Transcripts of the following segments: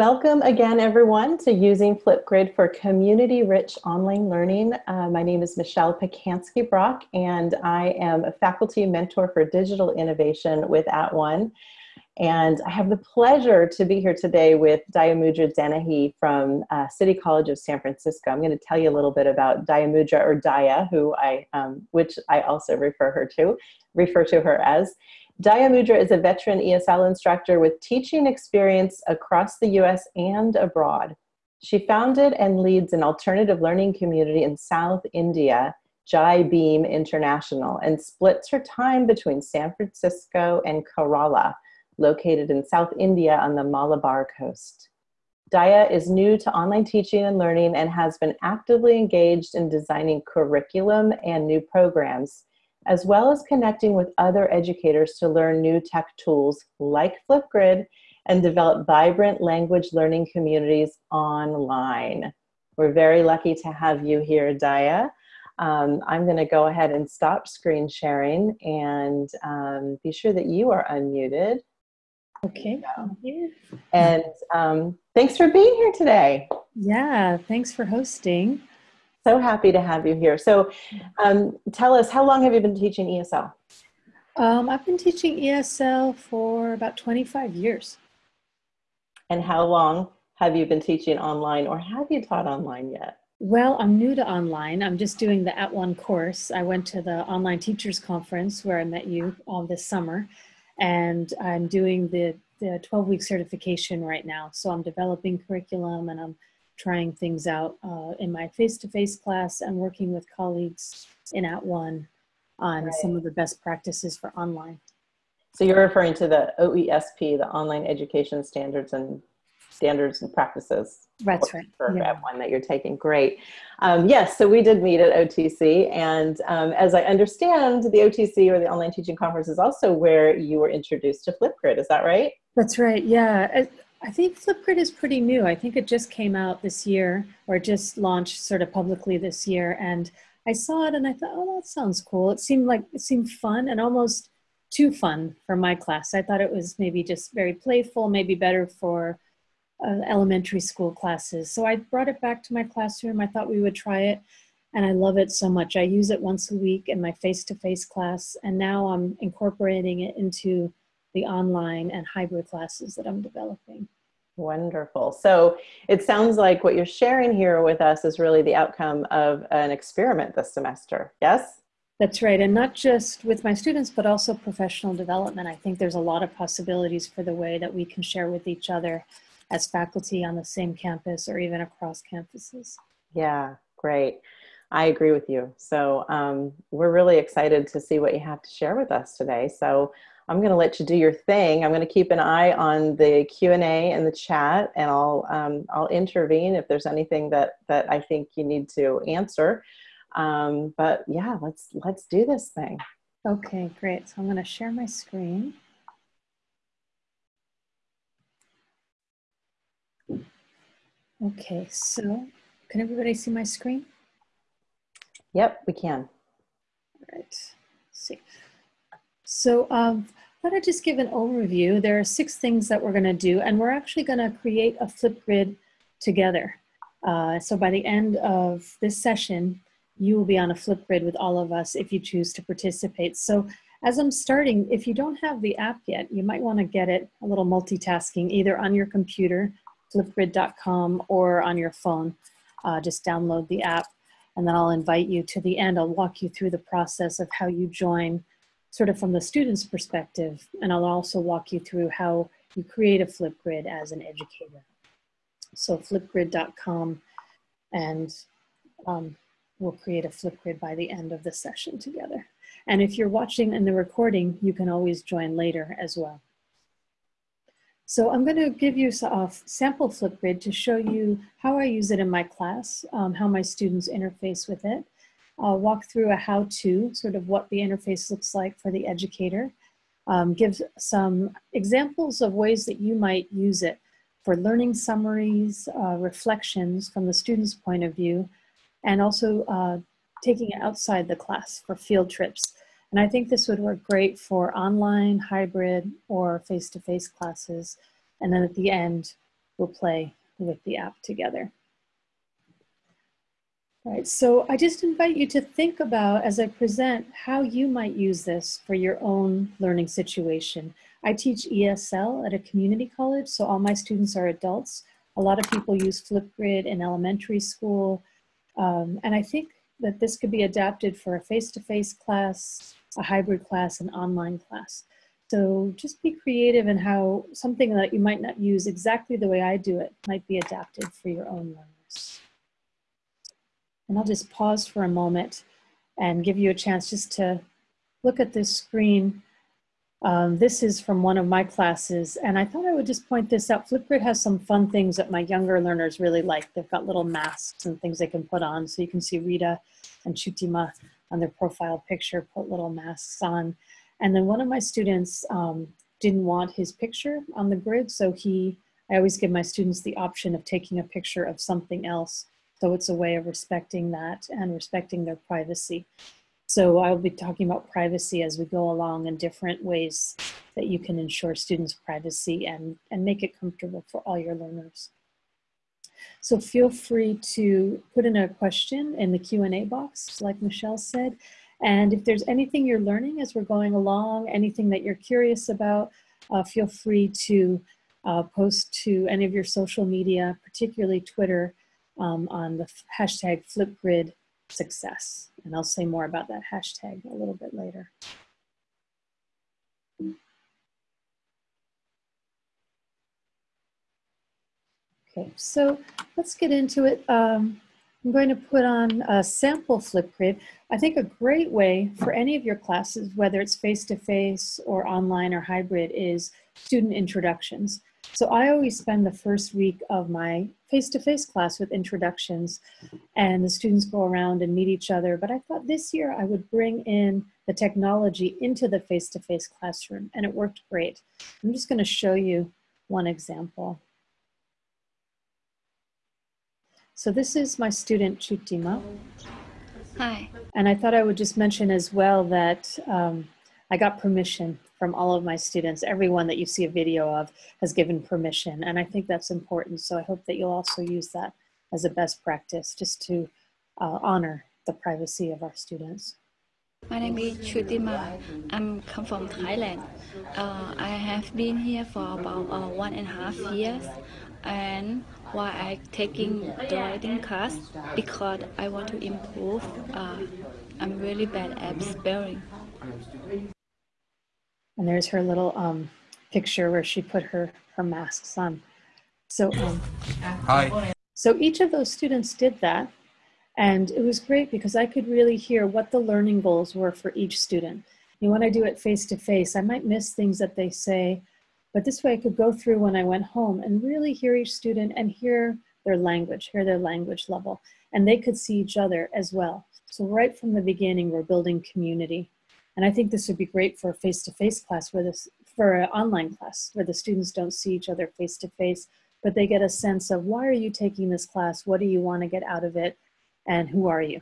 Welcome again, everyone, to using Flipgrid for community-rich online learning. Uh, my name is Michelle Pacansky-Brock, and I am a faculty mentor for digital innovation with At @ONE. And I have the pleasure to be here today with Dayamudra Dennehy from uh, City College of San Francisco. I'm going to tell you a little bit about Dayamudra or Daya, who I, um, which I also refer her to, refer to her as. Dayamudra is a veteran ESL instructor with teaching experience across the US and abroad. She founded and leads an alternative learning community in South India, Jai Bhim International, and splits her time between San Francisco and Kerala, located in South India on the Malabar coast. Daya is new to online teaching and learning and has been actively engaged in designing curriculum and new programs as well as connecting with other educators to learn new tech tools like Flipgrid and develop vibrant language learning communities online. We're very lucky to have you here, Daya. Um, I'm going to go ahead and stop screen sharing and um, be sure that you are unmuted. Okay. And um, thanks for being here today. Yeah, thanks for hosting. So happy to have you here. So um, tell us, how long have you been teaching ESL? Um, I've been teaching ESL for about 25 years. And how long have you been teaching online or have you taught online yet? Well, I'm new to online. I'm just doing the At @ONE course. I went to the online teachers conference where I met you all this summer, and I'm doing the, the 12 week certification right now. So I'm developing curriculum and I'm trying things out uh, in my face-to-face class and working with colleagues in At @ONE on right. some of the best practices for online. So you're referring to the OESP, the Online Education Standards and Standards and Practices. That's right. For yeah. one that you're taking. Great. Um, yes, so we did meet at OTC, and um, as I understand, the OTC or the Online Teaching Conference is also where you were introduced to Flipgrid. Is that right? That's right. Yeah. I think Flipgrid is pretty new. I think it just came out this year or just launched sort of publicly this year. And I saw it and I thought, oh, that sounds cool. It seemed like it seemed fun and almost too fun for my class. I thought it was maybe just very playful, maybe better for uh, elementary school classes. So I brought it back to my classroom. I thought we would try it and I love it so much. I use it once a week in my face-to-face -face class and now I'm incorporating it into the online and hybrid classes that I'm developing. Wonderful. So it sounds like what you're sharing here with us is really the outcome of an experiment this semester. Yes? That's right. And not just with my students, but also professional development. I think there's a lot of possibilities for the way that we can share with each other as faculty on the same campus or even across campuses. Yeah, great. I agree with you. So um, we're really excited to see what you have to share with us today. So I'm going to let you do your thing. I'm going to keep an eye on the Q and A and the chat, and I'll um, I'll intervene if there's anything that that I think you need to answer. Um, but yeah, let's let's do this thing. Okay, great. So I'm going to share my screen. Okay, so can everybody see my screen? Yep, we can. All right. Let's see. So um, let I just give an overview. There are six things that we're gonna do and we're actually gonna create a Flipgrid together. Uh, so by the end of this session, you will be on a Flipgrid with all of us if you choose to participate. So as I'm starting, if you don't have the app yet, you might wanna get it a little multitasking, either on your computer, flipgrid.com, or on your phone. Uh, just download the app and then I'll invite you to the end. I'll walk you through the process of how you join sort of from the student's perspective, and I'll also walk you through how you create a Flipgrid as an educator. So flipgrid.com, and um, we'll create a Flipgrid by the end of the session together. And if you're watching in the recording, you can always join later as well. So I'm going to give you a sample Flipgrid to show you how I use it in my class, um, how my students interface with it, I'll walk through a how-to, sort of what the interface looks like for the educator, um, give some examples of ways that you might use it for learning summaries, uh, reflections from the student's point of view, and also uh, taking it outside the class for field trips. And I think this would work great for online, hybrid, or face-to-face -face classes. And then at the end, we'll play with the app together. Right, so I just invite you to think about, as I present, how you might use this for your own learning situation. I teach ESL at a community college, so all my students are adults. A lot of people use Flipgrid in elementary school, um, and I think that this could be adapted for a face-to-face -face class, a hybrid class, an online class. So just be creative in how something that you might not use exactly the way I do it might be adapted for your own learners. And I'll just pause for a moment and give you a chance just to look at this screen. Um, this is from one of my classes, and I thought I would just point this out. Flipgrid has some fun things that my younger learners really like. They've got little masks and things they can put on. So you can see Rita and Chutima on their profile picture put little masks on. And then one of my students um, didn't want his picture on the grid, so he, I always give my students the option of taking a picture of something else so it's a way of respecting that and respecting their privacy. So I'll be talking about privacy as we go along in different ways that you can ensure students' privacy and, and make it comfortable for all your learners. So feel free to put in a question in the Q&A box, like Michelle said. And if there's anything you're learning as we're going along, anything that you're curious about, uh, feel free to uh, post to any of your social media, particularly Twitter, um, on the hashtag Flipgrid success. And I'll say more about that hashtag a little bit later. Okay, so let's get into it. Um, I'm going to put on a sample Flipgrid. I think a great way for any of your classes, whether it's face-to-face -face or online or hybrid, is student introductions. So I always spend the first week of my face-to-face -face class with introductions and the students go around and meet each other. But I thought this year I would bring in the technology into the face-to-face -face classroom and it worked great. I'm just gonna show you one example. So this is my student Chutima. Hi. And I thought I would just mention as well that um, I got permission from all of my students. Everyone that you see a video of has given permission, and I think that's important. So I hope that you'll also use that as a best practice just to uh, honor the privacy of our students. My name is Chutima. I'm come from Thailand. Uh, I have been here for about uh, one and a half years and why I taking the writing class because I want to improve. Uh, I'm really bad at spelling. And there's her little um, picture where she put her, her masks on. So, um, Hi. So each of those students did that. And it was great because I could really hear what the learning goals were for each student. And when I do it face to face, I might miss things that they say, but this way I could go through when I went home and really hear each student and hear their language, hear their language level. And they could see each other as well. So right from the beginning, we're building community. And I think this would be great for a face-to-face -face class, where this, for an online class, where the students don't see each other face-to-face, -face, but they get a sense of why are you taking this class? What do you want to get out of it? And who are you?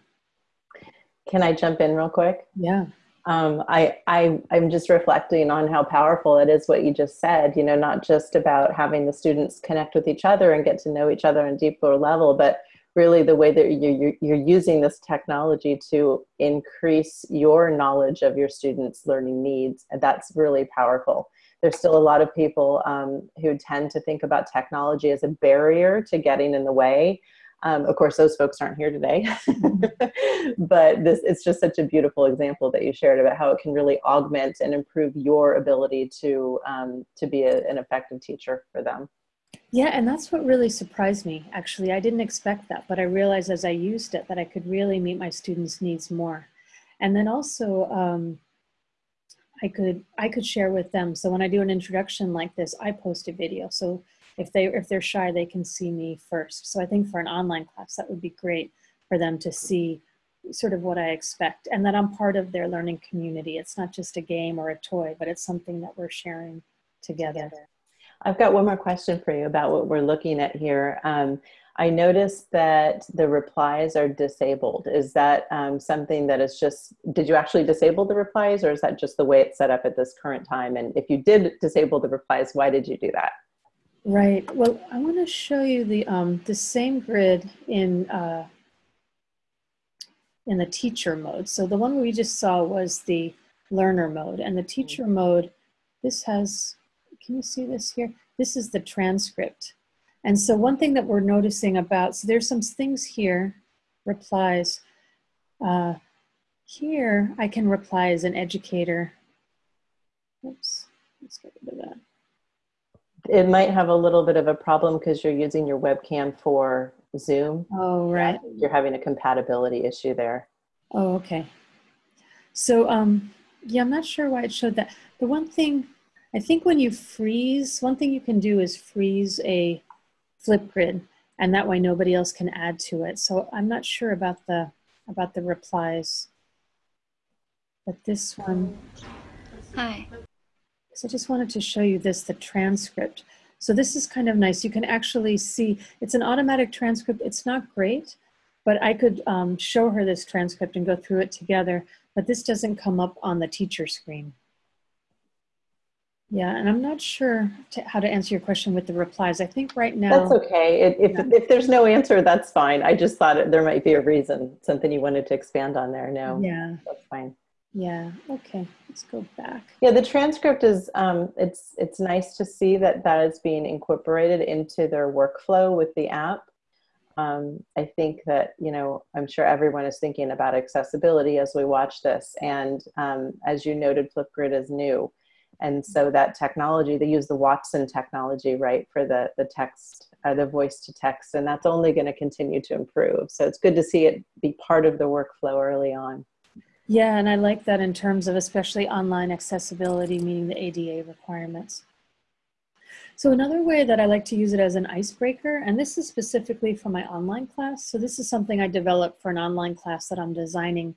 Can I jump in real quick? Yeah. Um, I, I, I'm just reflecting on how powerful it is what you just said, you know, not just about having the students connect with each other and get to know each other on a deeper level, but really the way that you're, you're using this technology to increase your knowledge of your students' learning needs. And that's really powerful. There's still a lot of people um, who tend to think about technology as a barrier to getting in the way. Um, of course, those folks aren't here today, but this it's just such a beautiful example that you shared about how it can really augment and improve your ability to um, to be a, an effective teacher for them. Yeah, and that's what really surprised me, actually. I didn't expect that, but I realized as I used it that I could really meet my students' needs more. And then also, um, I could I could share with them. So when I do an introduction like this, I post a video. So if they if they're shy, they can see me first. So I think for an online class, that would be great for them to see sort of what I expect and that I'm part of their learning community. It's not just a game or a toy, but it's something that we're sharing together. I've got one more question for you about what we're looking at here. Um, I noticed that the replies are disabled. Is that um, something that is just, did you actually disable the replies or is that just the way it's set up at this current time? And if you did disable the replies, why did you do that? Right. Well, I want to show you the um, the same grid in uh, in the teacher mode. So the one we just saw was the learner mode, and the teacher mode. This has. Can you see this here? This is the transcript. And so one thing that we're noticing about, so there's some things here, replies. Uh, here, I can reply as an educator. Oops, let's get rid of that. It might have a little bit of a problem because you're using your webcam for Zoom. Oh, right. You're having a compatibility issue there. Oh, okay. So, um, yeah, I'm not sure why it showed that. The one thing, I think when you freeze, one thing you can do is freeze a Flipgrid and that way nobody else can add to it. So I'm not sure about the about the replies, but this one. Hi. So I just wanted to show you this, the transcript. So this is kind of nice. You can actually see, it's an automatic transcript. It's not great, but I could um, show her this transcript and go through it together, but this doesn't come up on the teacher screen. Yeah, and I'm not sure to, how to answer your question with the replies. I think right now. That's okay. If, if, Yeah. if there's no answer, that's fine. I just thought it, there might be a reason, something you wanted to expand on there. No, Yeah, that's fine. yeah. Okay, let's go back. Yeah, the transcript is, um, it's, it's nice to see that that is being incorporated into their workflow with the app. Um, I think that, you know, I'm sure everyone is thinking about accessibility as we watch this. And um, as you noted, Flipgrid is new. And so that technology, they use the Watson technology, right, for the, the text, uh, the voice to text, and that's only going to continue to improve. So it's good to see it be part of the workflow early on. Yeah, and I like that in terms of especially online accessibility, meeting the ADA requirements. So another way that I like to use it as an icebreaker, and this is specifically for my online class. So this is something I developed for an online class that I'm designing.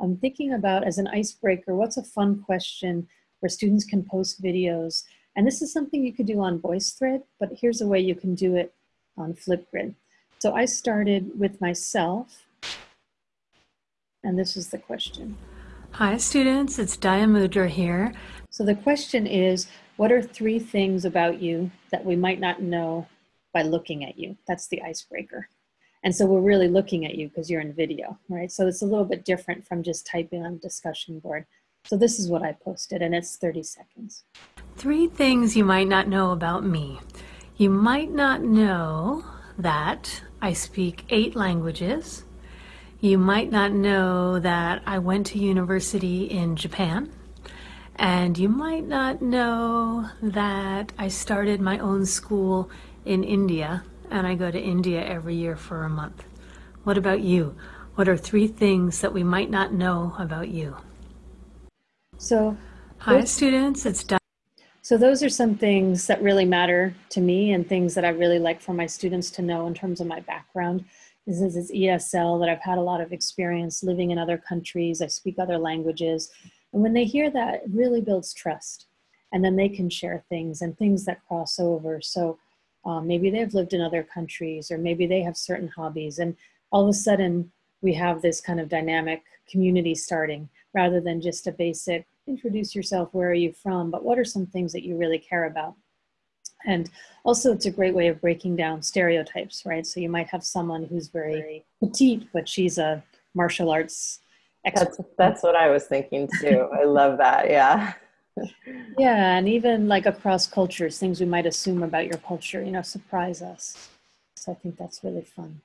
I'm thinking about as an icebreaker, what's a fun question where students can post videos? And this is something you could do on VoiceThread, but here's a way you can do it on Flipgrid. So I started with myself, and this is the question. Hi students, it's Daya Mudra here. So the question is, what are three things about you that we might not know by looking at you? That's the icebreaker. And so we're really looking at you because you're in video, right? So it's a little bit different from just typing on a discussion board. So this is what I posted and it's 30 seconds. Three things you might not know about me. You might not know that I speak eight languages. You might not know that I went to university in Japan. And you might not know that I started my own school in India and I go to India every year for a month. What about you? What are three things that we might not know about you? So, Hi Those- students, it's Di- so those are some things that really matter to me and things that I really like for my students to know in terms of my background. This is this ESL that I've had a lot of experience living in other countries. I speak other languages. And when they hear that, it really builds trust. And then they can share things and things that cross over. So um, maybe they've lived in other countries or maybe they have certain hobbies. And all of a sudden, we have this kind of dynamic community starting rather than just a basic introduce yourself, where are you from, but what are some things that you really care about? And also, it's a great way of breaking down stereotypes, right? So you might have someone who's very petite, but she's a martial arts expert. That's, that's what I was thinking too. I love that. Yeah. Yeah, and even like across cultures, things we might assume about your culture, you know, surprise us. So I think that's really fun.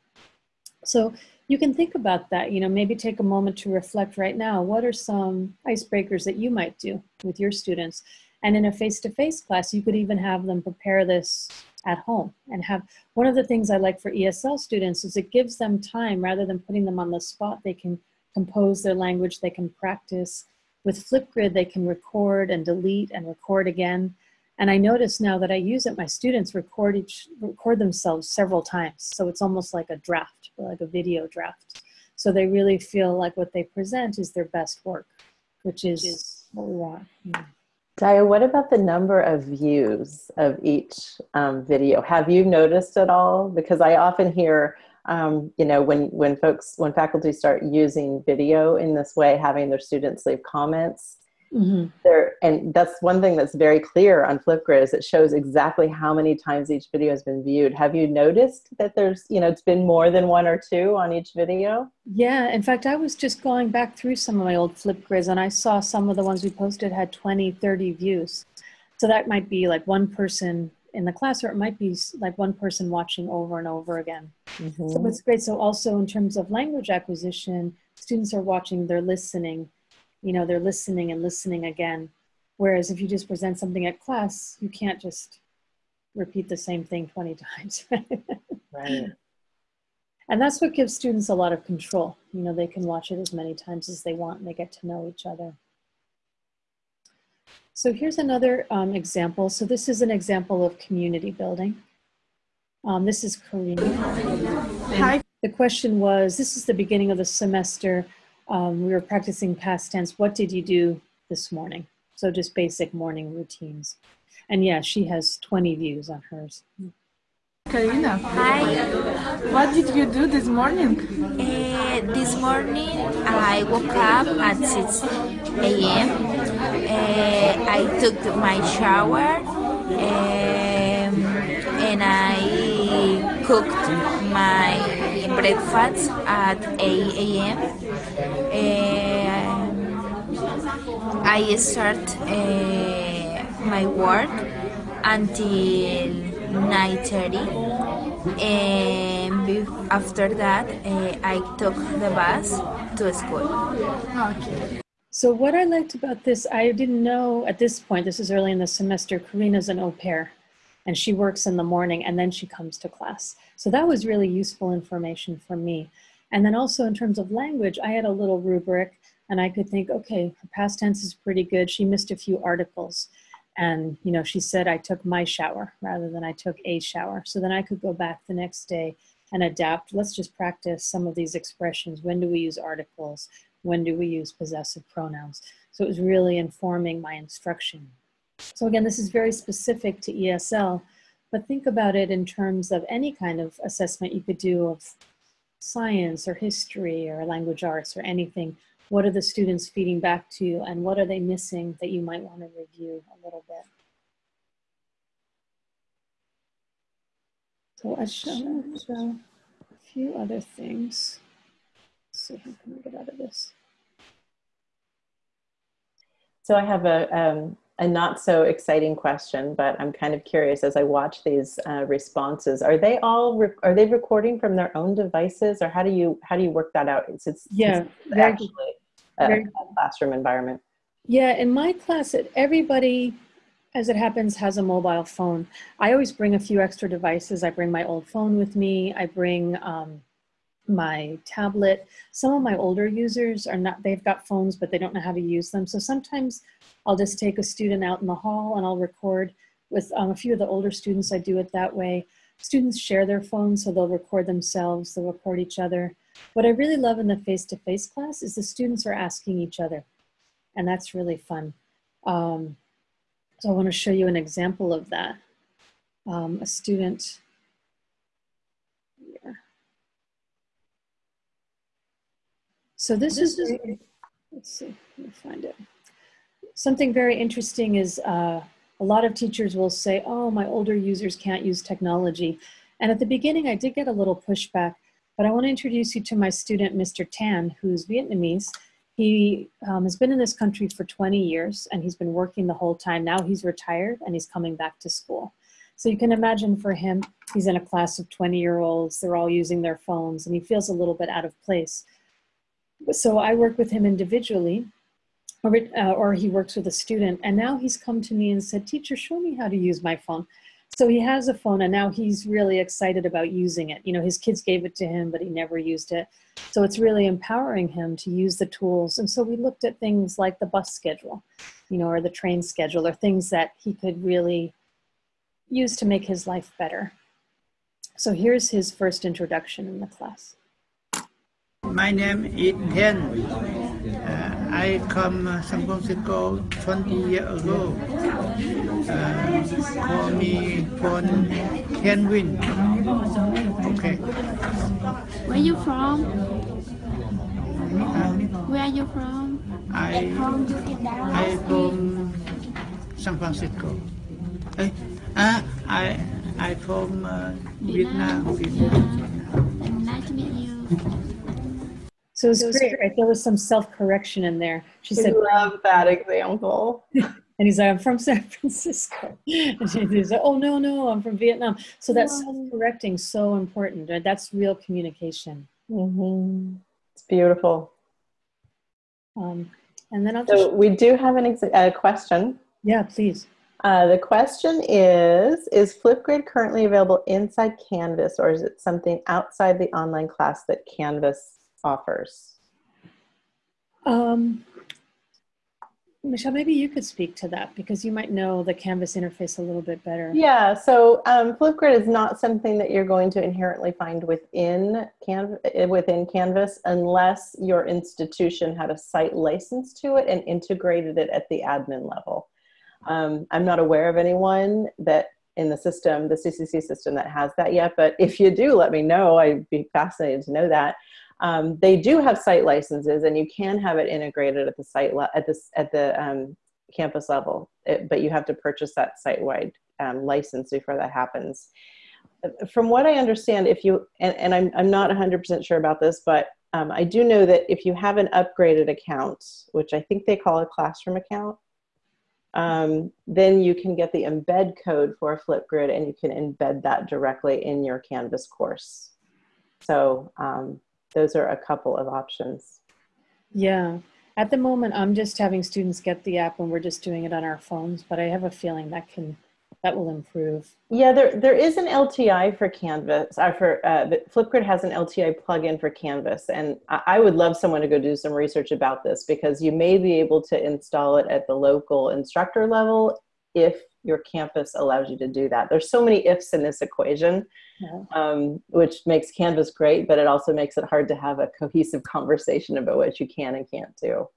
So you can think about that, you know, maybe take a moment to reflect right now. What are some icebreakers that you might do with your students? And in a face to face class, you could even have them prepare this at home and have one of the things I like for ESL students is it gives them time rather than putting them on the spot. They can compose their language, they can practice. With Flipgrid, they can record and delete and record again. And I notice now that I use it, my students record each record themselves several times. So it's almost like a draft, like a video draft. So they really feel like what they present is their best work, which is what we want. Yeah. Daya, what about the number of views of each um, video? Have you noticed at all? Because I often hear, um, you know, when when folks, when faculty start using video in this way, having their students leave comments, hmm there and that's one thing that's very clear on flipgrid is it shows exactly how many times each video has been viewed have you noticed that there's you know it's been more than one or two on each video Yeah, in fact, I was just going back through some of my old Flipgrids and I saw some of the ones we posted had 20, 30 views. So that might be like one person in the class, or it might be like one person watching over and over again. So it's great. So also in terms of language acquisition, students are watching, they're listening, you know, they're listening and listening again. Whereas if you just present something at class, you can't just repeat the same thing 20 times. right And that's what gives students a lot of control. You know, they can watch it as many times as they want and they get to know each other. So here's another um, example. So this is an example of community building. Um, this is Karina. Hi. The question was, this is the beginning of the semester. Um, we were practicing past tense. What did you do this morning? So just basic morning routines. And yeah, she has 20 views on hers. Karina, Hi, what did you do this morning? uh, this morning I woke up at 6 a.m. Uh, I took my shower um, and I cooked my breakfast at 8 a.m. Uh, I start uh, my work until 9.30 and after that uh, I took the bus to school. Okay. So what I liked about this, I didn't know at this point, this is early in the semester, Karina's an au pair and she works in the morning and then she comes to class. So that was really useful information for me. And then also in terms of language, I had a little rubric and I could think, okay, her past tense is pretty good. She missed a few articles. And, you know, she said I took my shower rather than I took a shower. So then I could go back the next day and adapt. Let's just practice some of these expressions. When do we use articles? When do we use possessive pronouns? So it was really informing my instruction. So again, this is very specific to ESL, but think about it in terms of any kind of assessment you could do of science or history or language arts or anything. What are the students feeding back to you and what are they missing that you might want to review a little bit? So I shall show a few other things. Let's see, how can we get out of this? So I have a, um, a not so exciting question, but I'm kind of curious as I watch these uh, responses. Are they all re- are they recording from their own devices, or how do you how do you work that out? It's, it's Yeah, it's actually a, very a classroom environment. Yeah, in my class, it, everybody, as it happens, has a mobile phone. I always bring a few extra devices. I bring my old phone with me. I bring um, my tablet. Some of my older users are not, they've got phones, but they don't know how to use them. So sometimes I'll just take a student out in the hall and I'll record with um, a few of the older students. I do it that way. Students share their phones, so they'll record themselves, they'll record each other. What I really love in the face-to-face class is the students are asking each other and that's really fun. Um, so I want to show you an example of that. Um, a student here. So this is, let's see, let me find it. Something very interesting is uh, a lot of teachers will say, oh, my older users can't use technology. And at the beginning, I did get a little pushback, but I want to introduce you to my student, Mr. Tan, who's Vietnamese. He um, has been in this country for 20 years and he's been working the whole time. Now he's retired and he's coming back to school. So you can imagine for him, he's in a class of 20 year olds, they're all using their phones and he feels a little bit out of place. So I work with him individually or, uh, or he works with a student and now he's come to me and said, teacher, show me how to use my phone. So he has a phone and now he's really excited about using it. You know, his kids gave it to him, but he never used it. So it's really empowering him to use the tools. And so we looked at things like the bus schedule, you know, or the train schedule, or things that he could really use to make his life better. So here's his first introduction in the class. My name is Ten. Uh, I come uh, San Francisco 20 years ago. Uh, call me phone Kenwin. Okay. Where you from? Uh, Where are you from? I I from San Francisco. Eh, ah, I I from uh, Vietnam. Vietnam. Nice to meet you. So it's great, right? There was some self-correction in there. She I said, love that example. and he's like, I'm from San Francisco. And he's like, oh, no, no, I'm from Vietnam. So that self-correcting so important. Right? That's real communication. hmm It's beautiful. Um, and then I'll just, So we do have an ex- a question. yeah, please. Uh, the question is, is Flipgrid currently available inside Canvas or is it something outside the online class that Canvas offers? Um, Michelle, maybe you could speak to that because you might know the Canvas interface a little bit better. Yeah, so um, Flipgrid is not something that you're going to inherently find within, eh, within Canvas unless your institution had a site license to it and integrated it at the admin level. Um, I'm not aware of anyone that in the system, the CCC system that has that yet, but if you do, let me know. I'd be fascinated to know that. Um, they do have site licenses and you can have it integrated at the site, at, this, at the um, campus level, It- but you have to purchase that site-wide um, license before that happens. From what I understand, if you, and, and I'm, I'm not 100% sure about this, but um, I do know that if you have an upgraded account, which I think they call a classroom account, um, then you can get the embed code for Flipgrid and you can embed that directly in your Canvas course. So um, those are a couple of options. Yeah. At the moment, I'm just having students get the app and we're just doing it on our phones, but I have a feeling that can, that will improve. Yeah, there, there is an LTI for Canvas. Uh, for uh, Flipgrid has an LTI plugin for Canvas, and I, I would love someone to go do some research about this because you may be able to install it at the local instructor level if your campus allows you to do that. There's so many ifs in this equation, Yeah. um, which makes Canvas great, but it also makes it hard to have a cohesive conversation about what you can and can't do.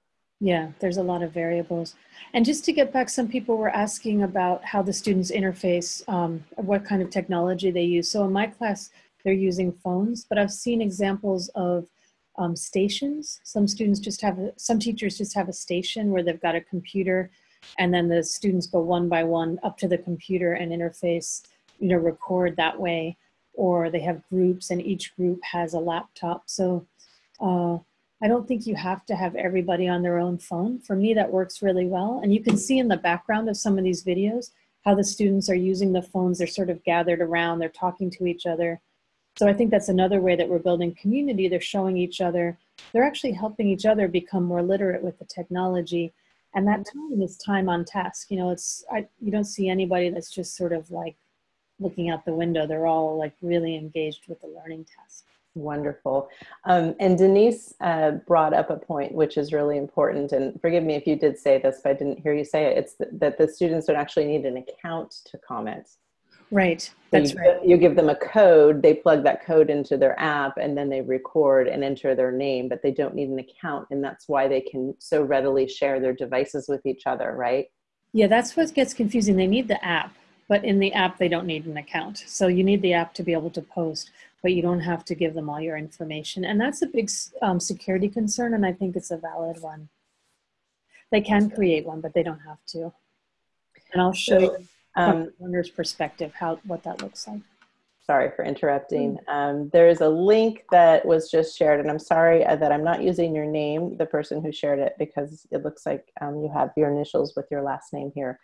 Yeah, there's a lot of variables. And just to get back, some people were asking about how the students interface, um, what kind of technology they use. So in my class, they're using phones, but I've seen examples of um, stations. Some students just have, a, some teachers just have a station where they've got a computer and then the students go one by one up to the computer and interface, you know, record that way. Or they have groups and each group has a laptop. So uh, I don't think you have to have everybody on their own phone. For me, that works really well. And you can see in the background of some of these videos how the students are using the phones. They're sort of gathered around, they're talking to each other. So I think that's another way that we're building community. They're showing each other, they're actually helping each other become more literate with the technology. And that time is time on task. You know, it's, I, you don't see anybody that's just sort of like looking out the window. They're all like really engaged with the learning task. Wonderful. Um, and Denise uh, brought up a point which is really important. And forgive me if you did say this, but I didn't hear you say it. It's th- that the students don't actually need an account to comment. Right. So That's you, right. You give them a code, they plug that code into their app, and then they record and enter their name, but they don't need an account. And that's why they can so readily share their devices with each other, right? Yeah, that's what gets confusing. They need the app, but in the app, they don't need an account. So you need the app to be able to post, but you don't have to give them all your information. And that's a big um, security concern, and I think it's a valid one. They can create one, but they don't have to. And I'll show you Um, learner's perspective how what that looks like. sorry for interrupting. Um, there's a link that was just shared, and I'm sorry uh, that I'm not using your name, the person who shared it, because it looks like um, you have your initials with your last name here.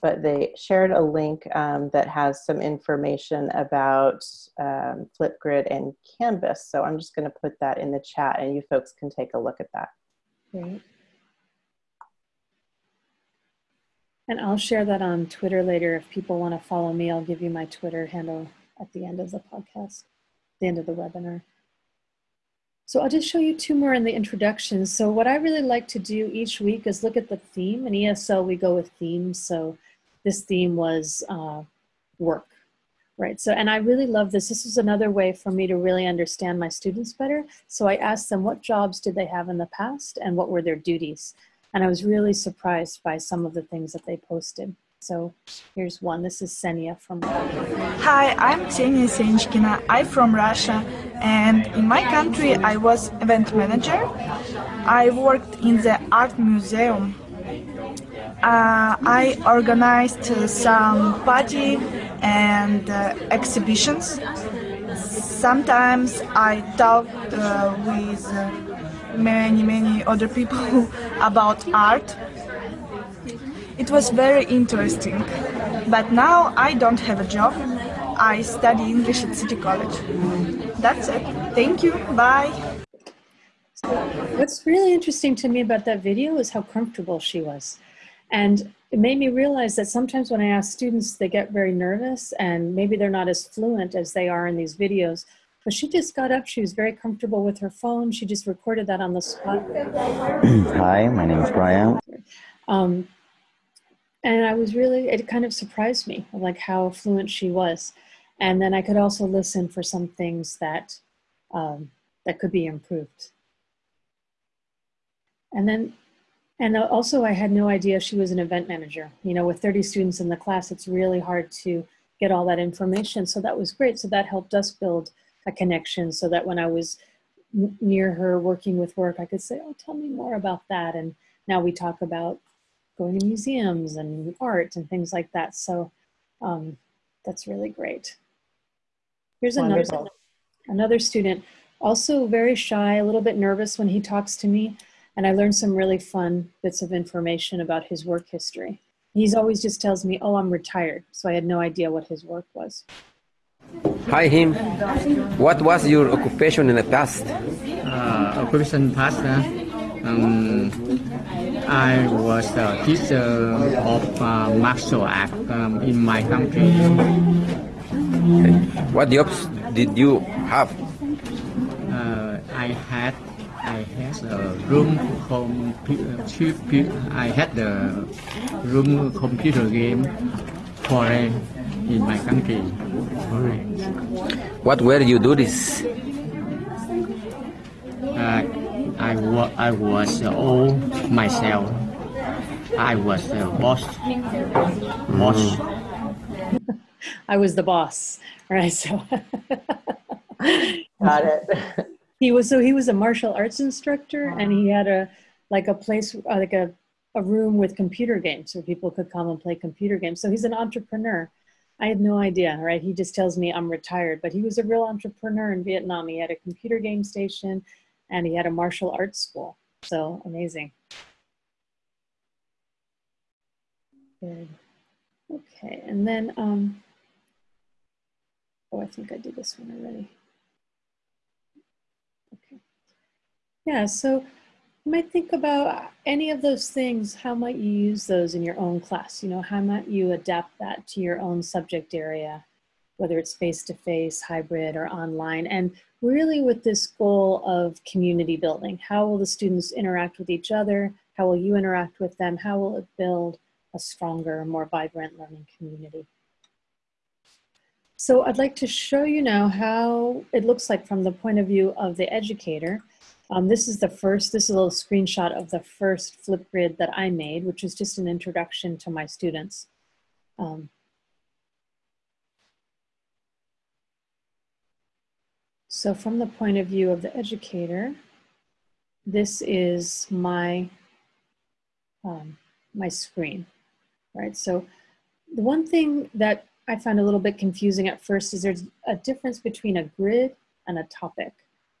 But they shared a link um, that has some information about um, Flipgrid and Canvas. So I'm just going to put that in the chat, and you folks can take a look at that. Great. And I'll share that on Twitter later. If people want to follow me, I'll give you my Twitter handle at the end of the podcast, the end of the webinar. So I'll just show you two more in the introduction. So what I really like to do each week is look at the theme. In ESL, we go with themes. So this theme was uh, work, right? So, and I really love this. This is another way for me to really understand my students better. So I asked them what jobs did they have in the past and what were their duties? And I was really surprised by some of the things that they posted. So here's one. This is Senia from. Hi, I'm Ksenia Senchkina. I'm from Russia, and in my country, I was event manager. I worked in the art museum. Uh, I organized some party and uh, exhibitions. Sometimes I talked uh, with uh, many, many other people about art. It was very interesting. But now I don't have a job. I study English at City College. That's it. Thank you. Bye. What's really interesting to me about that video is how comfortable she was. And it made me realize that sometimes when I ask students, they get very nervous and maybe they're not as fluent as they are in these videos. But she just got up, she was very comfortable with her phone. She just recorded that on the spot. Hi, my name is Brian. Um, and I was really, it kind of surprised me, like how fluent she was. And then I could also listen for some things that, um, that could be improved. And then, and also I had no idea she was an event manager. You know, with 30 students in the class, it's really hard to get all that information. So that was great. So that helped us build a connection so that when I was near her working with work, I could say, oh, tell me more about that. And now we talk about going to museums and art and things like that. So um, that's really great. Here's another, another student, also very shy, a little bit nervous when he talks to me. And I learned some really fun bits of information about his work history. He's always just tells me, oh, I'm retired. So I had no idea what his work was. Hi, him. What was your occupation in the past? Uh, occupation past, uh, um, I was a teacher of uh, martial art um, in my country. Okay. What jobs did you have? Uh, I had I had a room computer. I had the room computer game for in my country. What where you do this? Uh, I, wa I was uh, all myself. I was the boss. Boss. I was the boss, right? So got it. he was so he was a martial arts instructor, and he had a like a place uh, like a a room with computer games where people could come and play computer games. So he's an entrepreneur. I had no idea, right? He just tells me I'm retired, but he was a real entrepreneur in Vietnam. He had a computer game station and he had a martial arts school. So amazing. Good. Okay, and then, um, oh, I think I did this one already. Okay. Yeah, so you might think about any of those things. How might you use those in your own class? You know, how might you adapt that to your own subject area, whether it's face-to-face, -face, hybrid, or online? And really with this goal of community building. How will the students interact with each other? How will you interact with them? How will it build a stronger, more vibrant learning community? So I'd like to show you now how it looks like from the point of view of the educator. Um, this is the first, this is a little screenshot of the first Flipgrid that I made, which is just an introduction to my students. Um, So from the point of view of the educator, this is my, um, my screen, right? So the one thing that I found a little bit confusing at first is there's a difference between a grid and a topic.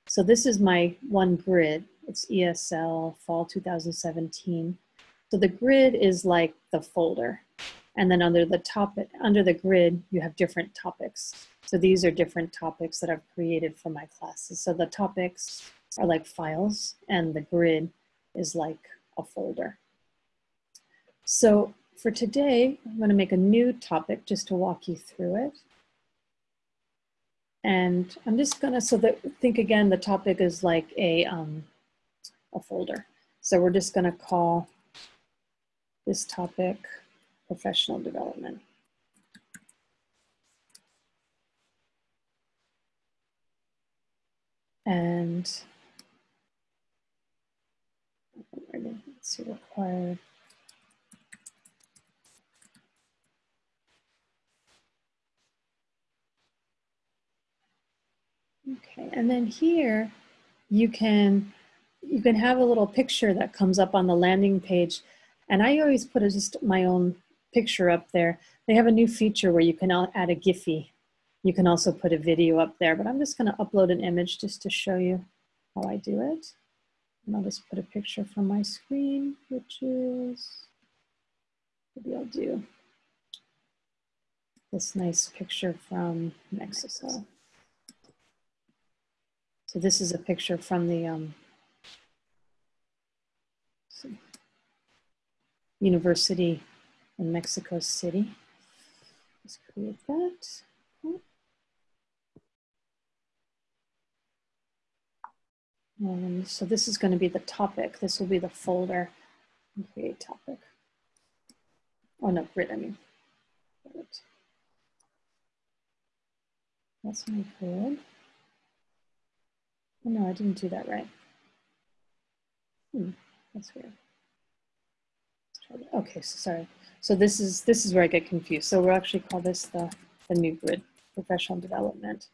So this is my one grid. It's ESL Fall 2017. So the grid is like the folder. And then under the topic, under the grid, you have different topics. So these are different topics that I've created for my classes. So the topics are like files and the grid is like a folder. So for today, I'm gonna make a new topic just to walk you through it. And I'm just gonna, so that, think again, the topic is like a, um, a folder. So we're just gonna call this topic professional development. And see, required. Okay, and then here you can you can have a little picture that comes up on the landing page. And I always put a, just my own picture up there. They have a new feature where you can add a Giphy. You can also put a video up there, but I'm just gonna upload an image just to show you how I do it. And I'll just put a picture from my screen, which is, maybe I'll do this nice picture from Mexico. So this is a picture from the um, university in Mexico City. Let's create that. Um, so this is going to be the topic. This will be the folder. Create topic. Oh no, grid, I mean. That's my grid. Oh no, I didn't do that right. Hmm, that's weird. Okay, so sorry. So this is this is where I get confused. So we'll actually call this the, the new grid, professional development.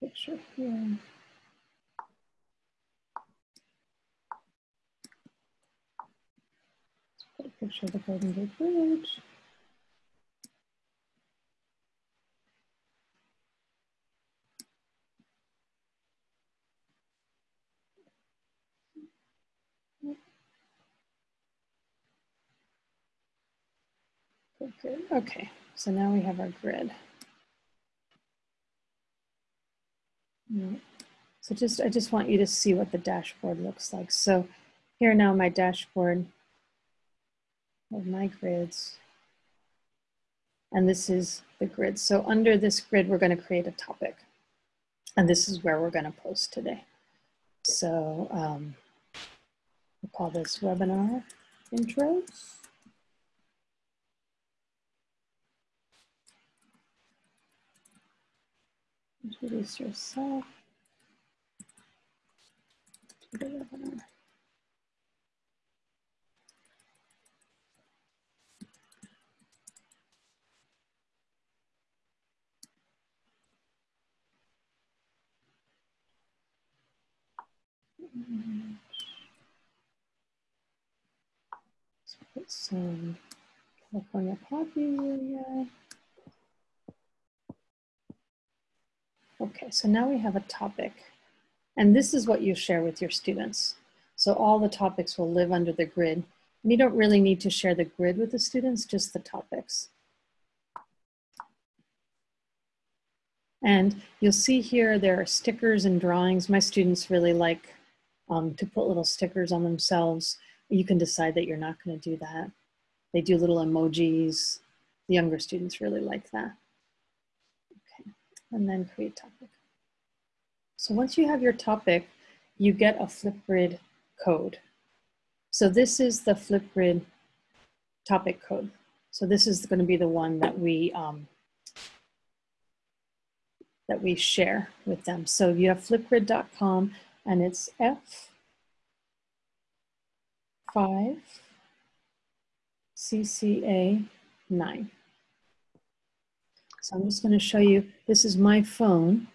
Picture here. put a picture of the Golden Gate Bridge. Good, Okay, so now we have our grid. So just, I just want you to see what the dashboard looks like. So here now my dashboard of my grids. And this is the grid. So under this grid, we're gonna create a topic. And this is where we're gonna post today. So um, we'll call this webinar intros. Introduce yourself to the webinar. Let's put some California poppy. Okay, so now we have a topic. And this is what you share with your students. So all the topics will live under the grid. And you don't really need to share the grid with the students, just the topics. And you'll see here there are stickers and drawings. My students really like um, to put little stickers on themselves. You can decide that you're not going to do that. They do little emojis. The younger students really like that Okay, and then create topic. So once you have your topic, you get a Flipgrid code. So this is the Flipgrid topic code. So this is going to be the one that we um, that we share with them. So you have flipgrid.com and it's F5 CCA 9. So I'm just going to show you, this is my phone.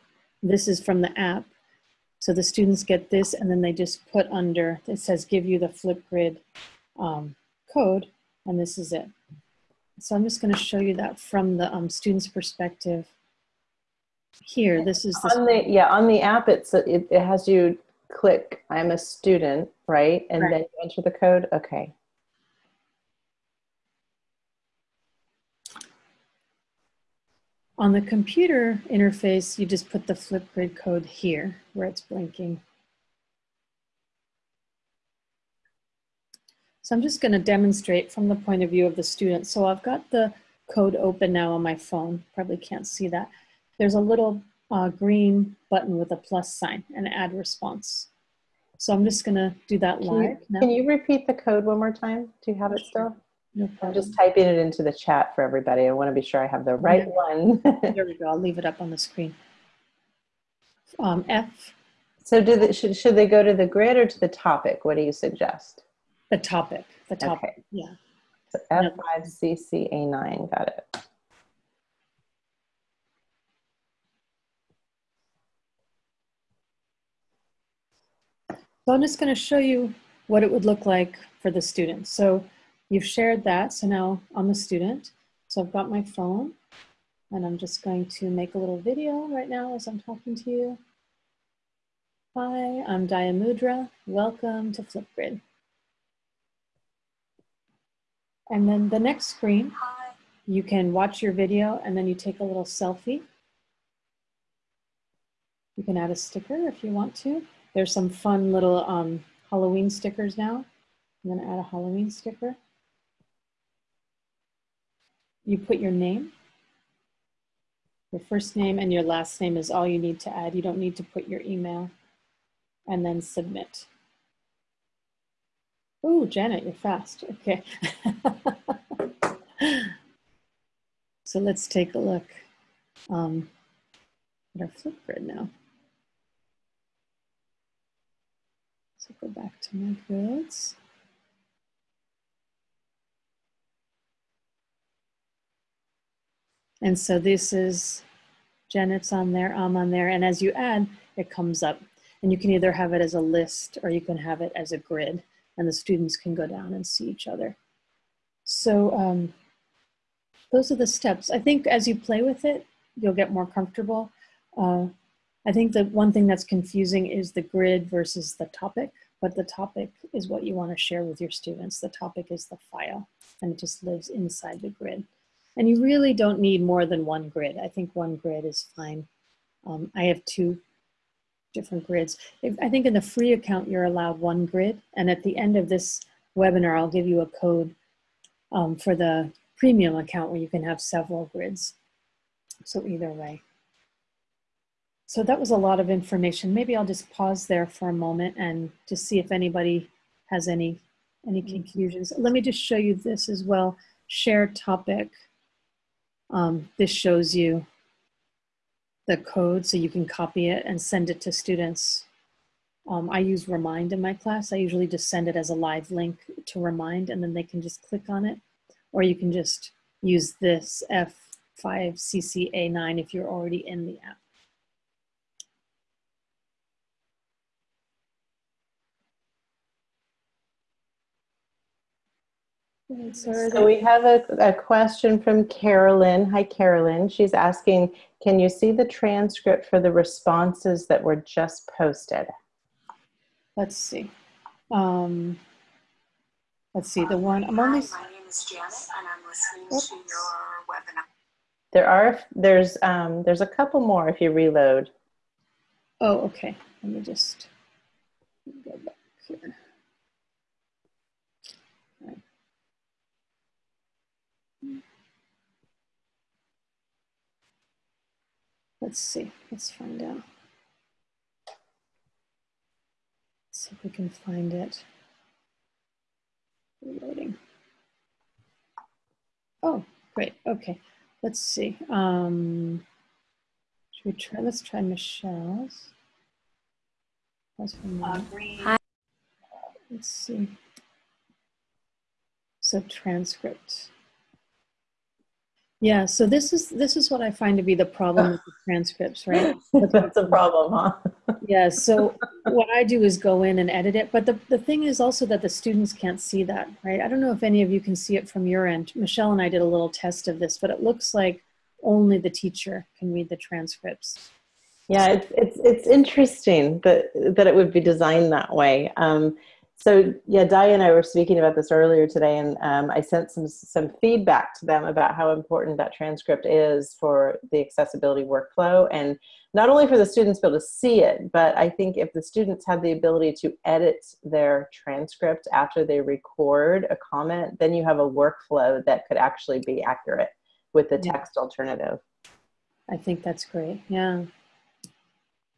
This is from the app. So the students get this and then they just put under, it says give you the Flipgrid um, code and this is it. So I'm just going to show you that from the um, student's perspective. Here, this is the on the yeah on the app. It's it, it has you click. I'm a student, right, and right. then you enter the code. Okay. On the computer interface, you just put the Flipgrid code here where it's blinking. So I'm just gonna demonstrate from the point of view of the student. So I've got the code open now on my phone, probably can't see that. There's a little uh, green button with a plus sign and add response. So I'm just gonna do that live. Can you, can you repeat the code one more time? Do you have it still? No I'm just typing it into the chat for everybody. I want to be sure I have the right one. there we go. I'll leave it up on the screen. Um, F. So do the, should, should they go to the grid or to the topic? What do you suggest? The topic. The topic. Okay. Yeah. So F5CCA9, got it. So I'm just going to show you what it would look like for the student. So you've shared that. So now I'm the student. So I've got my phone and I'm just going to make a little video right now as I'm talking to you. Hi, I'm Dayamudra. Welcome to Flipgrid. And then the next screen, you can watch your video and then you take a little selfie. You can add a sticker if you want to. There's some fun little um, Halloween stickers now. I'm gonna add a Halloween sticker. You put your name. Your first name and your last name is all you need to add. You don't need to put your email. And then submit. Oh, Janet, you're fast. Okay. so let's take a look um, at our Flipgrid now. So go back to my grids. And so this is Janet's on there, I'm on there. And as you add, it comes up. And you can either have it as a list or you can have it as a grid and the students can go down and see each other. So um, those are the steps. I think as you play with it, you'll get more comfortable. Uh, I think the one thing that's confusing is the grid versus the topic, but the topic is what you want to share with your students. The topic is the file and it just lives inside the grid. And you really don't need more than one grid. I think one grid is fine. Um, I have two different grids. If, I think in the free account, you're allowed one grid. And at the end of this webinar, I'll give you a code um, for the premium account where you can have several grids. So either way. So that was a lot of information. Maybe I'll just pause there for a moment and just see if anybody has any, any mm-hmm. confusions. Let me just show you this as well. Share topic. Um, this shows you the code so you can copy it and send it to students. Um, I use Remind in my class. I usually just send it as a live link to Remind and then they can just click on it. Or you can just use this F5CCA9 if you're already in the app. So we have a, a question from Carolyn. Hi, Carolyn. She's asking, can you see the transcript for the responses that were just posted? Let's see. Um, let's see, the one, I'm only... Hi, my name is Janet and I'm listening Oops. to your webinar. There are, there's, um, there's a couple more if you reload. Oh, okay. Let me just go back here. Let's see, let's find out. Let's see if we can find it. Reloading. Oh, great, okay. Let's see. Um, should we try, let's try Michelle's. That's from Hi. Let's see. So transcript. Yeah, so this is this is what I find to be the problem with the transcripts, right? That's a problem, huh? yeah, so what I do is go in and edit it, but the, the thing is also that the students can't see that, right? I don't know if any of you can see it from your end. Michelle and I did a little test of this, but it looks like only the teacher can read the transcripts. Yeah, it's, it's, it's interesting that, that it would be designed that way. Um, so yeah, Di and I were speaking about this earlier today, and um, I sent some some feedback to them about how important that transcript is for the accessibility workflow, and not only for the students to be able to see it, but I think if the students have the ability to edit their transcript after they record a comment, then you have a workflow that could actually be accurate with the text yeah. alternative. I think that's great. Yeah.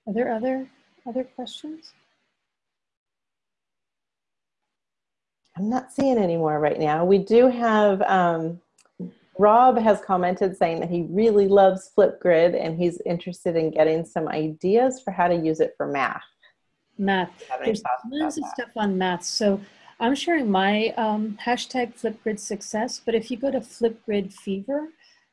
Are there other other questions? I'm not seeing any more right now. We do have, um, Rob has commented saying that he really loves Flipgrid and he's interested in getting some ideas for how to use it for math. Math. There's tons of stuff on math. So I'm sharing my um, hashtag Flipgrid success, but if you go to Flipgrid Fever,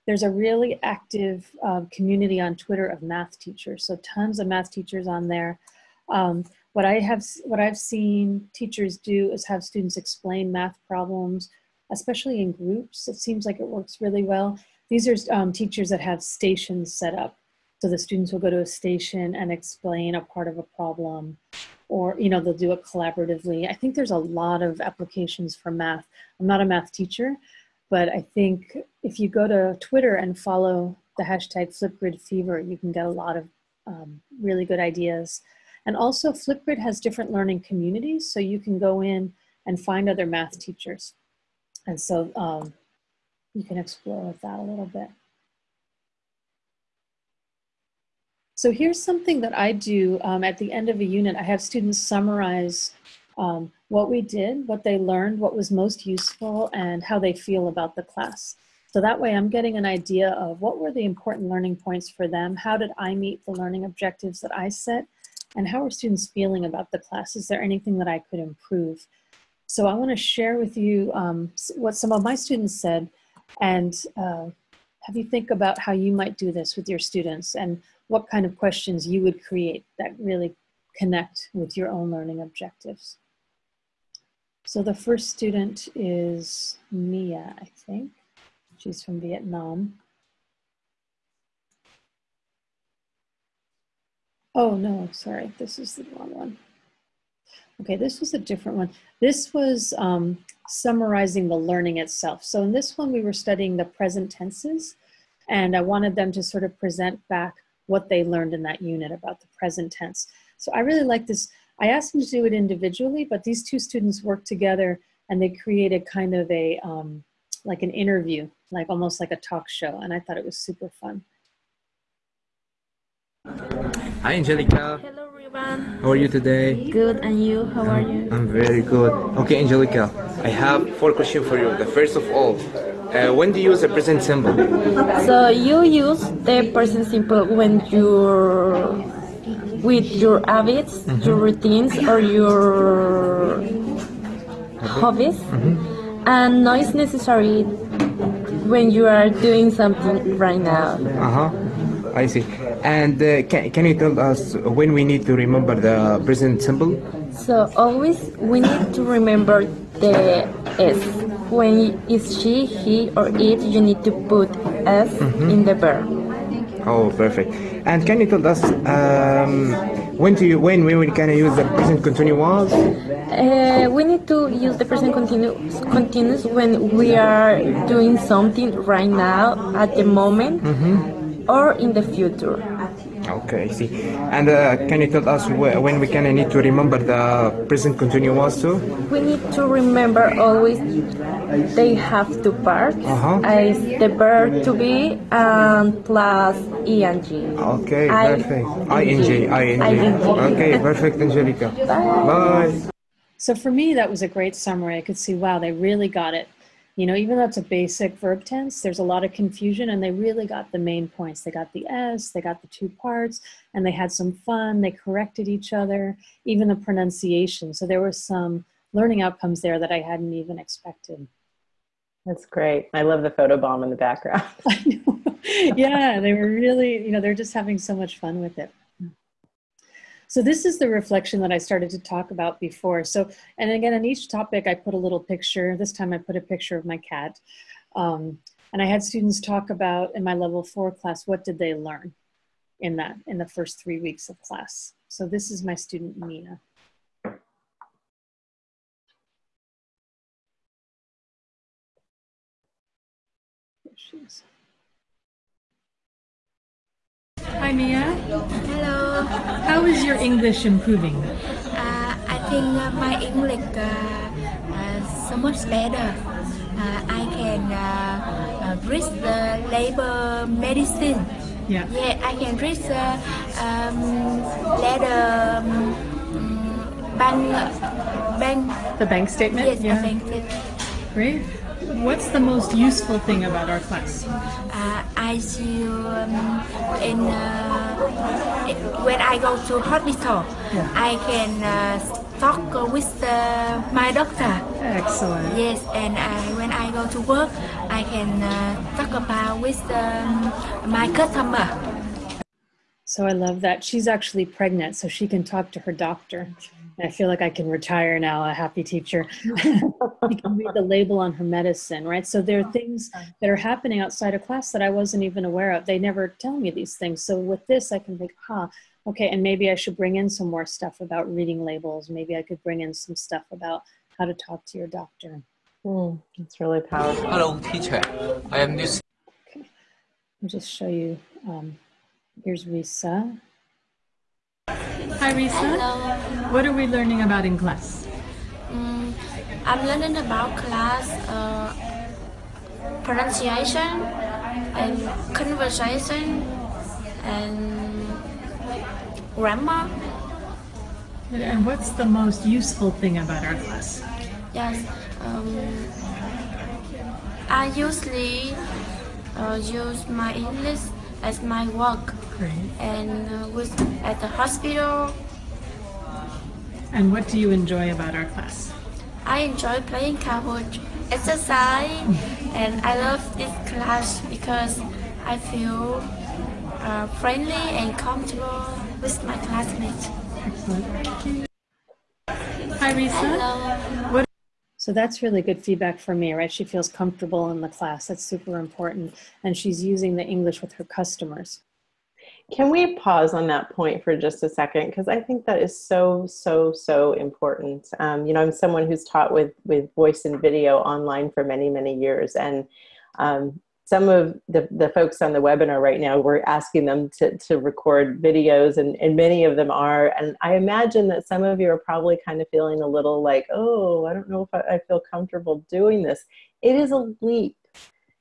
there's a really active uh, community on Twitter of math teachers. So tons of math teachers on there. Um, what I have, what I've seen teachers do is have students explain math problems, especially in groups. It seems like it works really well. These are um, teachers that have stations set up. So the students will go to a station and explain a part of a problem or, you know, they'll do it collaboratively. I think there's a lot of applications for math. I'm not a math teacher, but I think if you go to Twitter and follow the hashtag Flipgrid Fever, you can get a lot of um, really good ideas. And also Flipgrid has different learning communities, so you can go in and find other math teachers. And so um, you can explore with that a little bit. So here's something that I do um, at the end of a unit. I have students summarize um, what we did, what they learned, what was most useful, and how they feel about the class. So that way I'm getting an idea of what were the important learning points for them, how did I meet the learning objectives that I set, and how are students feeling about the class? Is there anything that I could improve? So I want to share with you um, what some of my students said and uh, have you think about how you might do this with your students and what kind of questions you would create that really connect with your own learning objectives. So the first student is Mia, I think. She's from Vietnam. Oh no, sorry, this is the wrong one. Okay, this was a different one. This was um, summarizing the learning itself. So in this one, we were studying the present tenses, and I wanted them to sort of present back what they learned in that unit about the present tense. So I really like this I asked them to do it individually, but these two students worked together and they created kind of a, um, like an interview, like almost like a talk show. And I thought it was super fun. Hi, Angelica. Hello, everyone. How are you today? Good, and you? How are you? I'm very good. Okay, Angelica, I have four questions for you. The first of all, uh, when do you use the present simple? So you use the present simple when you're with your habits, mm -hmm. your routines, or your hobbies, mm -hmm. and not is necessary when you are doing something right now. Uh huh. I see. And uh, can, can you tell us when we need to remember the present simple? So always we need to remember the S. When it's she, he, or it, you need to put S mm -hmm. in the verb. Oh, perfect. And can you tell us um, when do you when when we can I use the present continuous? Uh, we need to use the present continuous continuous when we are doing something right now at the moment mm -hmm. or in the future. Okay, I see. And uh, can you tell us when we can need to remember the present continuous too? We need to remember always they have two parts. Uh -huh. As the verb to be and plus ing. Okay, perfect. ing, ing. ing. Okay, perfect, Angelica. Bye. Bye. So for me, that was a great summary. I could see, wow, they really got it. You know, even though it's a basic verb tense, there's a lot of confusion and they really got the main points. They got the S, they got the two parts, and they had some fun. They corrected each other, even the pronunciation. So there were some learning outcomes there that I hadn't even expected. That's great. I love the photo bomb in the background. yeah, they were really, you know, they're just having so much fun with it. So this is the reflection that I started to talk about before. So, and again, on each topic, I put a little picture. This time I put a picture of my cat. Um, and I had students talk about in my level four class, what did they learn in that, in the first three weeks of class. So this is my student, Mia. There she is. Hi, Mia. Hello. How is your English improving? Uh, I think uh, my English uh, uh so much better. Uh, I can uh, read the labor medicine. Yeah. Yeah, I can read the um, letter um, bank, bank. The bank statement? Yes, yeah. the bank statement. Great. What's the most useful thing about our class? Uh, I see um, in uh, when I go to hospital, Yeah. I can uh, talk with uh, my doctor. Excellent. Yes, and I, when I go to work, I can uh, talk about with um, my customer. So I love that. She's actually pregnant, so she can talk to her doctor. And I feel like I can retire now, a happy teacher. you can read the label on her medicine, right? So there are things that are happening outside of class that I wasn't even aware of. They never tell me these things. So with this, I can think, huh, okay, and maybe I should bring in some more stuff about reading labels. Maybe I could bring in some stuff about how to talk to your doctor. Mm, that's really powerful. Hello, teacher. I am this. I'll just show you. Um, here's Risa. Hi, Risa. What are we learning about in class? Mm, I'm learning about class uh, pronunciation and conversation and grammar. And what's the most useful thing about our class? Yes. Um, I usually uh, use my English as my work Great. and uh, with at the hospital. And what do you enjoy about our class? I enjoy playing Kahoot, exercise, and I love this class because I feel uh, friendly and comfortable with my classmates. Hi, Risa. What So that's really good feedback for me, right? She feels comfortable in the class. That's super important. And she's using the English with her customers. Can we pause on that point for just a second? Because I think that is so, so, so important. Um, you know, I'm someone who's taught with with voice and video online for many, many years, and um, some of the, the folks on the webinar right now, we're asking them to, to record videos, and, and many of them are. And I imagine that some of you are probably kind of feeling a little like, oh, I don't know if I, I feel comfortable doing this. It is a leap.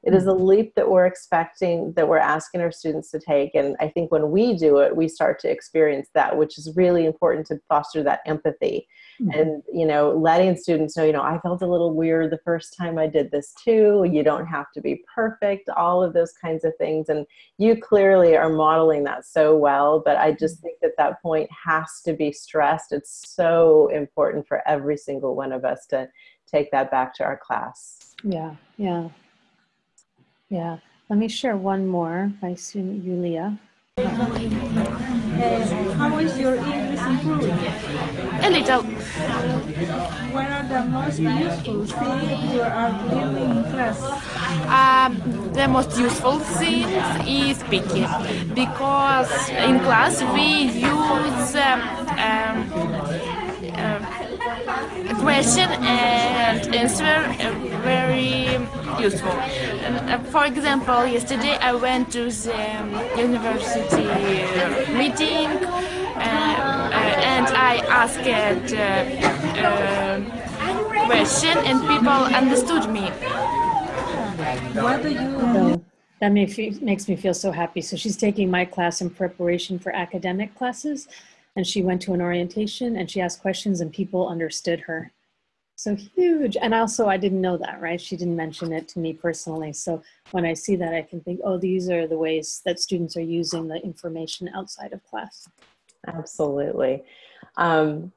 It is a leap that we're expecting, that we're asking our students to take. And I think when we do it, we start to experience that, which is really important to foster that empathy. Mm-hmm. And, you know, letting students know, you know, I felt a little weird the first time I did this too. You don't have to be perfect, all of those kinds of things. And you clearly are modeling that so well. But I just think that that point has to be stressed. It's so important for every single one of us to take that back to our class. Yeah, yeah, yeah. Let me share one more by Sun Yulia. how is your English improving? A little. What are the most useful things you are learning in class? Um, the most useful thing is speaking because in class we use um, um, uh, question and answer very useful. Uh, for example, yesterday I went to the university meeting uh, uh, and I asked uh, uh, question and people understood me. What do you So that makes me, makes me feel so happy. So she's taking my class in preparation for academic classes. And she went to an orientation and she asked questions and people understood her. So huge. And also, I didn't know that, right? She didn't mention it to me personally. So when I see that, I can think, oh, these are the ways that students are using the information outside of class. Absolutely. Um,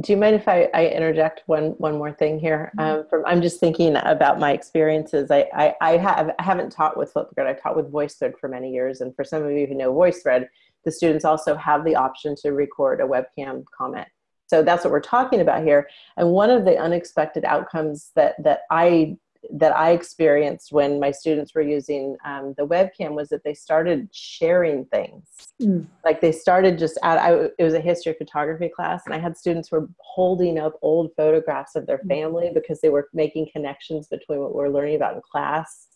do you mind if I, I interject one one more thing here? Um, from I'm just thinking about my experiences. I I, I have I haven't taught with Flipgrid. I've taught with VoiceThread for many years, and for some of you who know VoiceThread, the students also have the option to record a webcam comment. So that's what we're talking about here. And one of the unexpected outcomes that that I that I experienced when my students were using um, the webcam was that they started sharing things. Mm. Like they started just at, I, it was a history of photography class and I had students who were holding up old photographs of their family because they were making connections between what we were learning about in class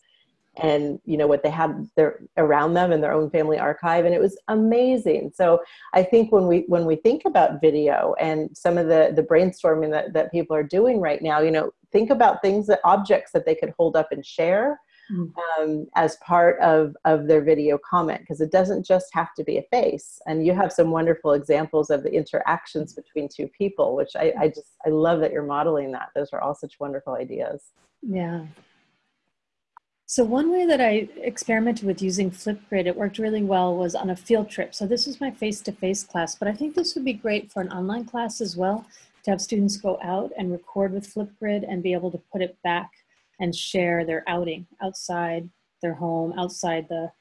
and you know what they had their around them in their own family archive and it was amazing. So i think when we when we think about video and some of the the brainstorming that, that people are doing right now you know think about things that objects that they could hold up and share um, as part of of their video comment because it doesn't just have to be a face. And you have some wonderful examples of the interactions between two people which i, I just i love that you're modeling that. Those are all such wonderful ideas. Yeah. So one way that I experimented with using Flipgrid, it worked really well, was on a field trip. So this was my face-to-face -face class, but I think this would be great for an online class as well, to have students go out and record with Flipgrid and be able to put it back and share their outing outside their home, outside the,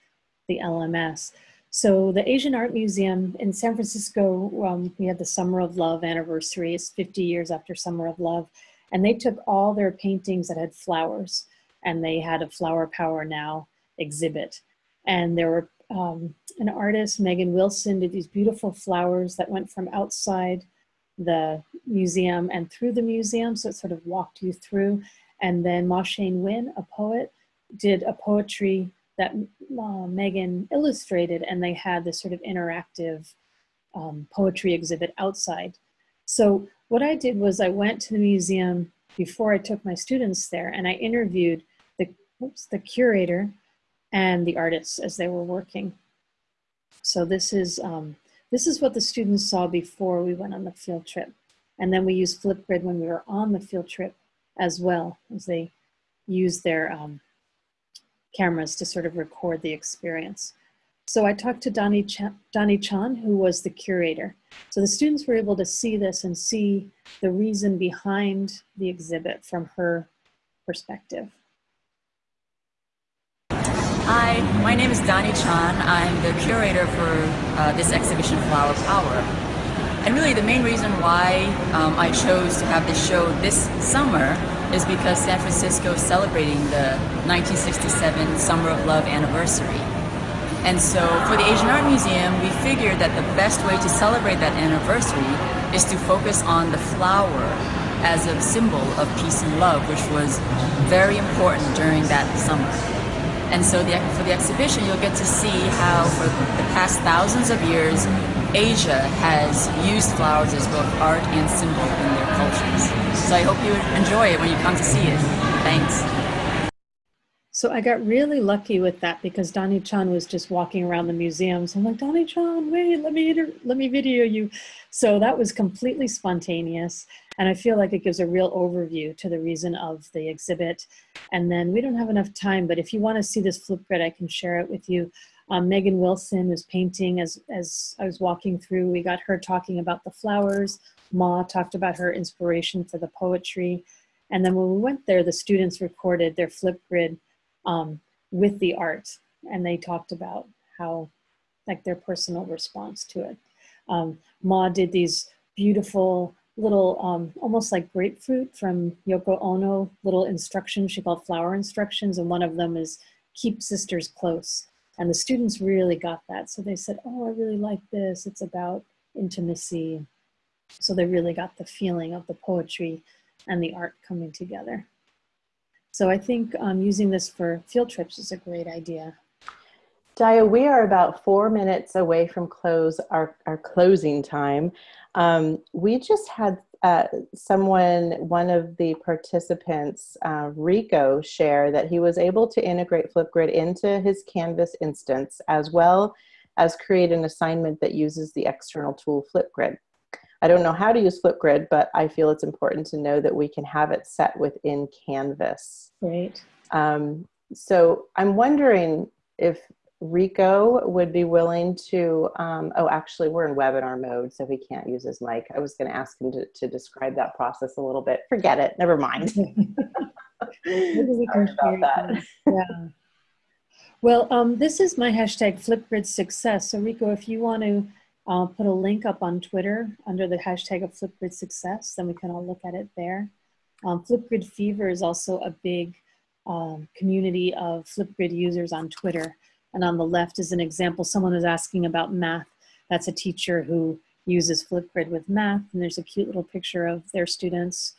the LMS. So the Asian Art Museum in San Francisco, um, we had the Summer of Love anniversary. It's 50 years after Summer of Love. And they took all their paintings that had flowers and they had a Flower Power Now exhibit. And there were um, an artist, Megan Wilson, did these beautiful flowers that went from outside the museum and through the museum. So it sort of walked you through. And then Maw Shein Win, a poet, did a poetry that uh, Megan illustrated and they had this sort of interactive um, poetry exhibit outside. So what I did was I went to the museum before I took my students there and I interviewed oops, the curator and the artists as they were working. So this is, um, this is what the students saw before we went on the field trip. And then we used Flipgrid when we were on the field trip as well as they used their um, cameras to sort of record the experience. So I talked to Dany, Ch Dany Chan, who was the curator. So the students were able to see this and see the reason behind the exhibit from her perspective. Hi, my name is Dany Chan. I'm the curator for uh, this exhibition, Flower Power. And really the main reason why um, I chose to have this show this summer is because San Francisco is celebrating the 1967 Summer of Love anniversary. And so for the Asian Art Museum, we figured that the best way to celebrate that anniversary is to focus on the flower as a symbol of peace and love, which was very important during that summer. And so the, for the exhibition, you'll get to see how for the past thousands of years, Asia has used flowers as both art and symbol in their cultures. So I hope you enjoy it when you come to see it. Thanks. So I got really lucky with that because Dany Chan was just walking around the museum. So I'm like, Dany Chan, wait, let me, let me video you. So that was completely spontaneous. And I feel like it gives a real overview to the reason of the exhibit. And then we don't have enough time, but if you wanna see this Flipgrid, I can share it with you. Um, Megan Wilson was painting as, as I was walking through. We got her talking about the flowers. Maw talked about her inspiration for the poetry. And then when we went there, the students recorded their Flipgrid um, with the art and they talked about how like their personal response to it. Um, Maw did these beautiful little, um, almost like grapefruit from Yoko Ono, little instructions she called flower instructions. And one of them is keep sisters close. And the students really got that. So they said, oh, I really like this. It's about intimacy. So they really got the feeling of the poetry and the art coming together. So I think um, using this for field trips is a great idea. Daya, we are about four minutes away from close our, our closing time. Um, we just had uh, someone, one of the participants, uh, Rico, share that he was able to integrate Flipgrid into his Canvas instance as well as create an assignment that uses the external tool Flipgrid. I don't know how to use Flipgrid, but I feel it's important to know that we can have it set within Canvas. Great. Um, so I'm wondering if Rico would be willing to, um, oh, actually we're in webinar mode, so he can't use his mic. I was gonna ask him to, to describe that process a little bit. Forget it, never mind. Maybe we can share that. Yeah. Well, um, this is my hashtag Flipgrid success. So Rico, if you want to I'll put a link up on Twitter under the hashtag of Flipgrid Success, then we can all look at it there. Um, Flipgrid Fever is also a big um, community of Flipgrid users on Twitter. And on the left is an example, someone was asking about math. That's a teacher who uses Flipgrid with math, and there's a cute little picture of their students.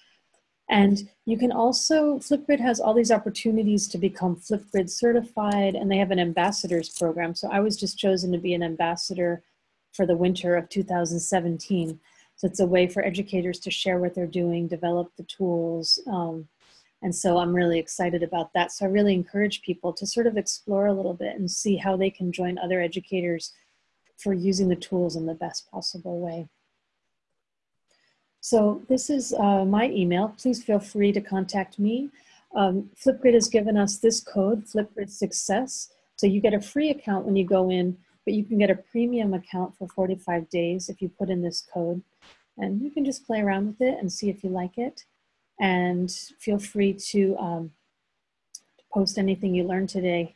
And you can also, Flipgrid has all these opportunities to become Flipgrid certified, and they have an ambassadors program. So I was just chosen to be an ambassador for the winter of 2017. So it's a way for educators to share what they're doing, develop the tools. Um, and so I'm really excited about that. So I really encourage people to sort of explore a little bit and see how they can join other educators for using the tools in the best possible way. So this is uh, my email. Please feel free to contact me. Um, Flipgrid has given us this code, Flipgrid Success. So you get a free account when you go in, but you can get a premium account for 45 days if you put in this code. And you can just play around with it and see if you like it. And feel free to um, post anything you learned today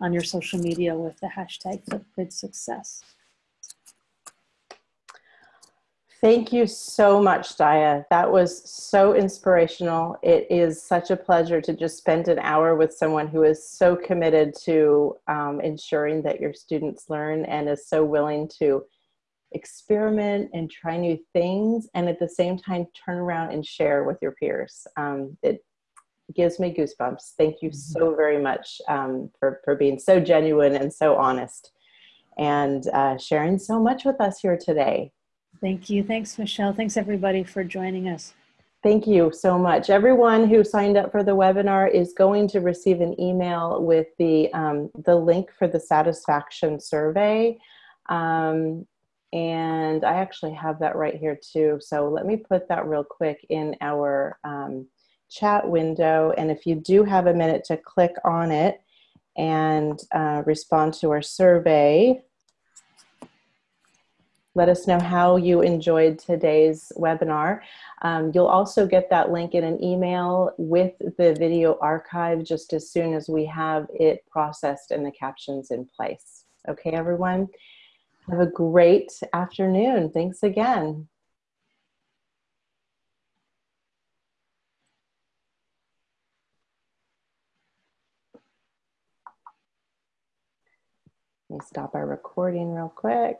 on your social media with the hashtag Flipgrid Success. Thank you so much, Daya. That was so inspirational. It is such a pleasure to just spend an hour with someone who is so committed to um, ensuring that your students learn and is so willing to experiment and try new things and at the same time turn around and share with your peers. Um, it gives me goosebumps. Thank you so very much um, for, for being so genuine and so honest and uh, sharing so much with us here today. Thank you. Thanks, Michelle. Thanks, everybody, for joining us. Thank you so much. Everyone who signed up for the webinar is going to receive an email with the, um, the link for the satisfaction survey. Um, and I actually have that right here too. So let me put that real quick in our um, chat window. And if you do have a minute to click on it and uh, respond to our survey, let us know how you enjoyed today's webinar. Um, you'll also get that link in an email with the video archive just as soon as we have it processed and the captions in place. Okay, everyone? Have a great afternoon. Thanks again. Let me stop our recording real quick.